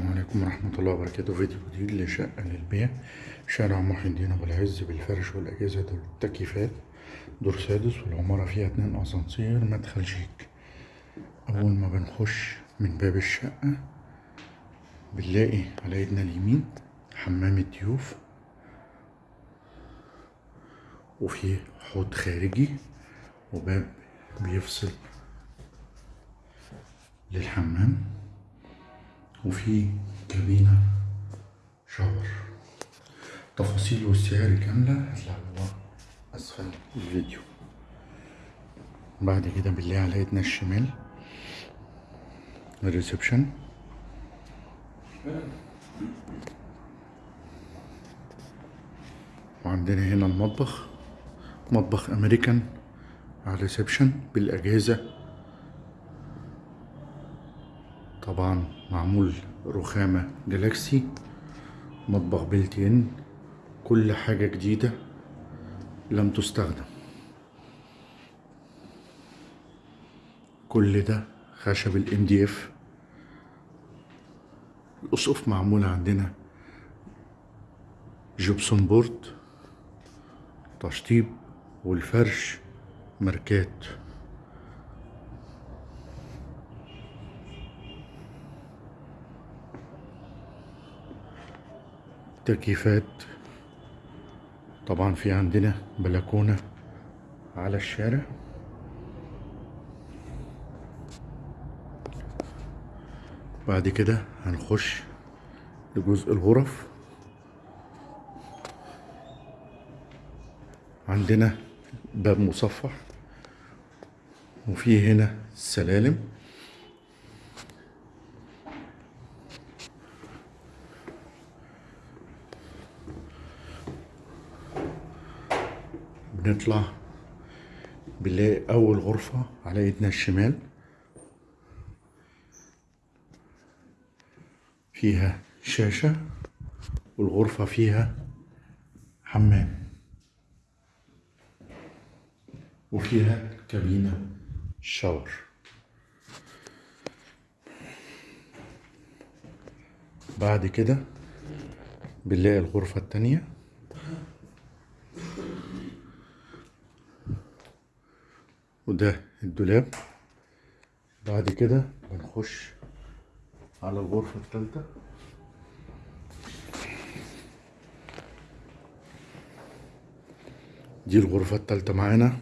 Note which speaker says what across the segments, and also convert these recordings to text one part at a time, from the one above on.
Speaker 1: السلام عليكم ورحمة الله وبركاته. فيديو جديد لشقة للبيع شارع محي الدين أبو العز بالفرش والأجهزة والتكييفات دور سادس والعمارة فيها اتنين أسانسير مدخل شيك. أول ما بنخش من باب الشقة بنلاقي على ايدنا اليمين حمام الضيوف. وفي حوض خارجي وباب بيفصل للحمام. وفي كابينة شاور. تفاصيل والسعر كاملة هتلاقوها أسفل الفيديو. بعد كده بنلاقي على ايدنا الشمال. الريسبشن. وعندنا هنا المطبخ. مطبخ أمريكان على ال reception بالأجهزة. طبعا معمول رخامة galaxy مطبخ built-in كل حاجة جديدة لم تستخدم. كل ده خشب ال MDF الأسقف معمولة عندنا gypsum board تشطيب والفرش ماركات. تكييفات طبعا في عندنا بلكونة على الشارع. بعد كده هنخش لجزء الغرف. عندنا باب مصفح وفي هنا سلالم. بنطلع بنلاقي أول غرفة على إيدنا الشمال. فيها شاشة والغرفة فيها حمام وفيها كابينة شاور. بعد كده بنلاقي الغرفة التانية. وده الدولاب. بعد كده بنخش على الغرفة التالتة. دي الغرفة التالتة معانا.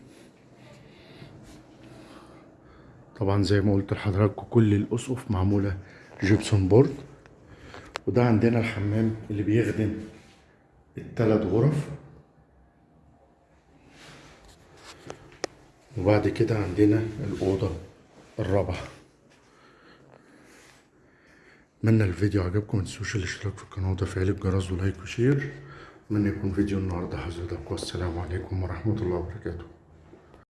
Speaker 1: طبعا زي ما قلت لحضراتكم كل الأسقف معمولة جبسون بورد. وده عندنا الحمام اللي بيخدم التلات غرف. وبعد كده عندنا الأوضة الرابعة. اتمنى الفيديو عجبكم متنسوش الاشتراك في القناة وتفعيل الجرس و like و share. اتمنى يكون فيديو النهارده. حضرتك والسلام عليكم ورحمة الله وبركاته.